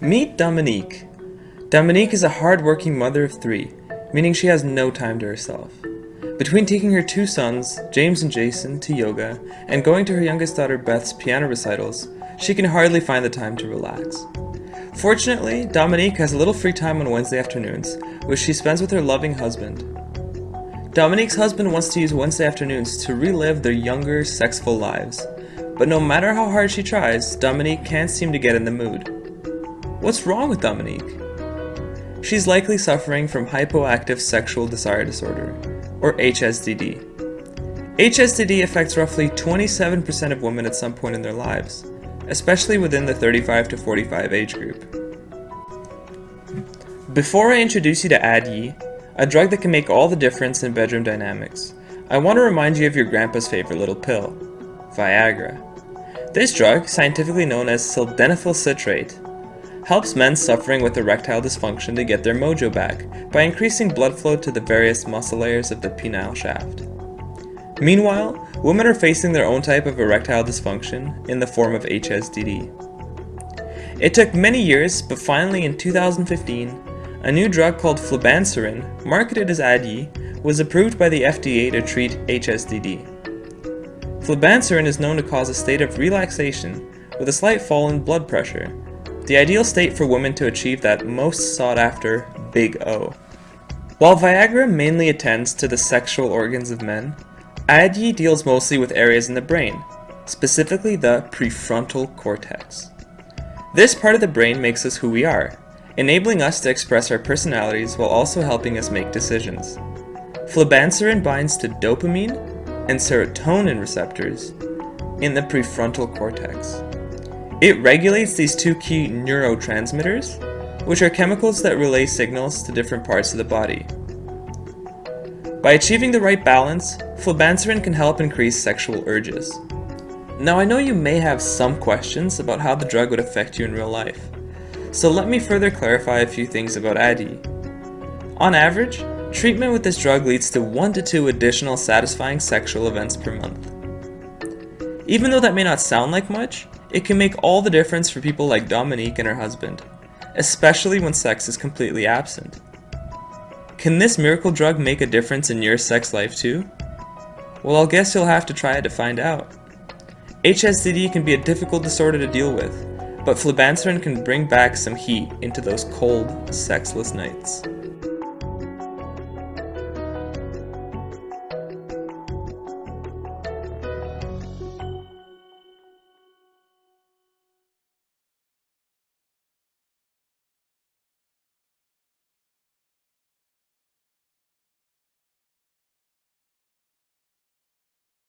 Meet Dominique. Dominique is a hard-working mother of three, meaning she has no time to herself. Between taking her two sons, James and Jason, to yoga, and going to her youngest daughter Beth's piano recitals, she can hardly find the time to relax. Fortunately, Dominique has a little free time on Wednesday afternoons, which she spends with her loving husband. Dominique's husband wants to use Wednesday afternoons to relive their younger, sexful lives, but no matter how hard she tries, Dominique can't seem to get in the mood. What's wrong with Dominique? She's likely suffering from hypoactive sexual desire disorder, or HSDD. HSDD affects roughly 27% of women at some point in their lives, especially within the 35 to 45 age group. Before I introduce you to Addyi, a drug that can make all the difference in bedroom dynamics, I want to remind you of your grandpa's favorite little pill, Viagra. This drug, scientifically known as sildenafil citrate, helps men suffering with erectile dysfunction to get their mojo back by increasing blood flow to the various muscle layers of the penile shaft. Meanwhile, women are facing their own type of erectile dysfunction in the form of HSDD. It took many years, but finally in 2015, a new drug called flibanserin, marketed as Addyi, was approved by the FDA to treat HSDD. Flibanserin is known to cause a state of relaxation with a slight fall in blood pressure, the ideal state for women to achieve that most sought after Big O. While Viagra mainly attends to the sexual organs of men, Addyi deals mostly with areas in the brain, specifically the prefrontal cortex. This part of the brain makes us who we are, enabling us to express our personalities while also helping us make decisions. Flibanserin binds to dopamine and serotonin receptors in the prefrontal cortex. It regulates these two key neurotransmitters, which are chemicals that relay signals to different parts of the body. By achieving the right balance, flibanserin can help increase sexual urges. Now I know you may have some questions about how the drug would affect you in real life, so let me further clarify a few things about Addyi. On average, treatment with this drug leads to 1 to 2 additional satisfying sexual events per month. Even though that may not sound like much, it can make all the difference for people like Dominique and her husband, especially when sex is completely absent. Can this miracle drug make a difference in your sex life too? Well, I'll guess you'll have to try it to find out. HSDD can be a difficult disorder to deal with, but flibanserin can bring back some heat into those cold, sexless nights.